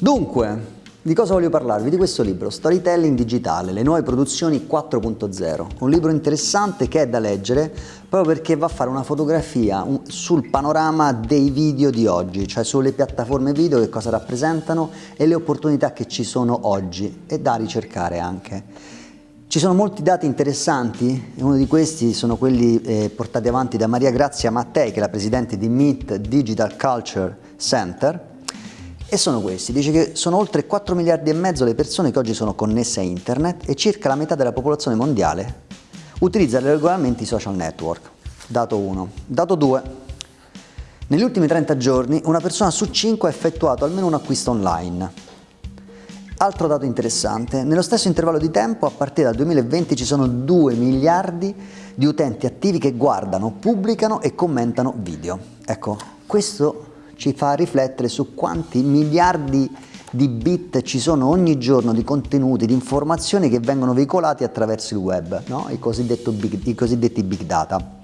Dunque, di cosa voglio parlarvi? Di questo libro, Storytelling Digitale, le nuove produzioni 4.0. Un libro interessante che è da leggere proprio perché va a fare una fotografia sul panorama dei video di oggi, cioè sulle piattaforme video che cosa rappresentano e le opportunità che ci sono oggi e da ricercare anche. Ci sono molti dati interessanti, uno di questi sono quelli eh, portati avanti da Maria Grazia Mattei, che è la presidente di MIT Digital Culture Center, e sono questi, dice che sono oltre 4 miliardi e mezzo le persone che oggi sono connesse a internet e circa la metà della popolazione mondiale utilizza regolarmente i social network. Dato 1. Dato 2. Negli ultimi 30 giorni una persona su 5 ha effettuato almeno un acquisto online. Altro dato interessante, nello stesso intervallo di tempo a partire dal 2020 ci sono 2 miliardi di utenti attivi che guardano, pubblicano e commentano video. Ecco, questo ci fa riflettere su quanti miliardi di bit ci sono ogni giorno di contenuti, di informazioni che vengono veicolati attraverso il web, no? I, big, i cosiddetti big data.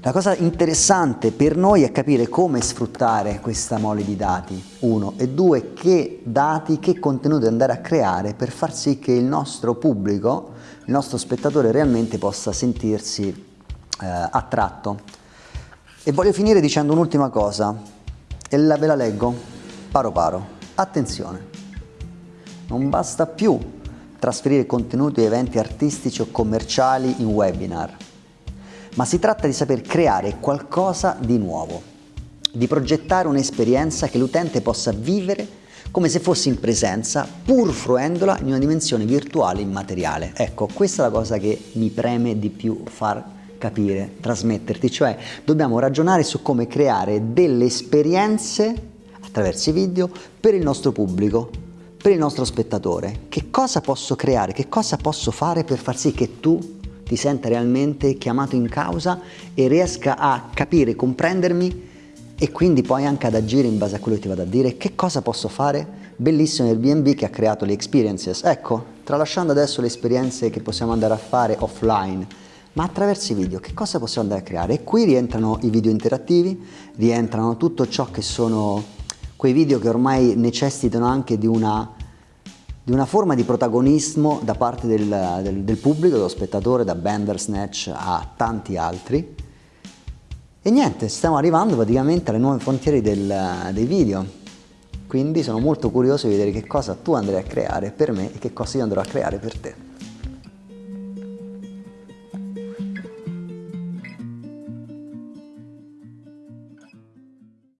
La cosa interessante per noi è capire come sfruttare questa mole di dati, uno, e due, che dati, che contenuti andare a creare per far sì che il nostro pubblico, il nostro spettatore realmente possa sentirsi eh, attratto. E voglio finire dicendo un'ultima cosa, e la, ve la leggo paro paro. Attenzione, non basta più trasferire contenuti e eventi artistici o commerciali in webinar, ma si tratta di saper creare qualcosa di nuovo, di progettare un'esperienza che l'utente possa vivere come se fosse in presenza, pur fruendola in una dimensione virtuale immateriale. Ecco, questa è la cosa che mi preme di più far capire, trasmetterti, cioè dobbiamo ragionare su come creare delle esperienze attraverso i video per il nostro pubblico, per il nostro spettatore. Che cosa posso creare, che cosa posso fare per far sì che tu ti senta realmente chiamato in causa e riesca a capire, comprendermi e quindi poi anche ad agire in base a quello che ti vado a dire. Che cosa posso fare? Bellissimo Airbnb che ha creato le experiences. Ecco, tralasciando adesso le esperienze che possiamo andare a fare offline, ma attraverso i video che cosa possiamo andare a creare? E qui rientrano i video interattivi, rientrano tutto ciò che sono quei video che ormai necessitano anche di una, di una forma di protagonismo da parte del, del, del pubblico, dello spettatore, da Bandersnatch a tanti altri. E niente, stiamo arrivando praticamente alle nuove frontiere del, dei video. Quindi sono molto curioso di vedere che cosa tu andrai a creare per me e che cosa io andrò a creare per te.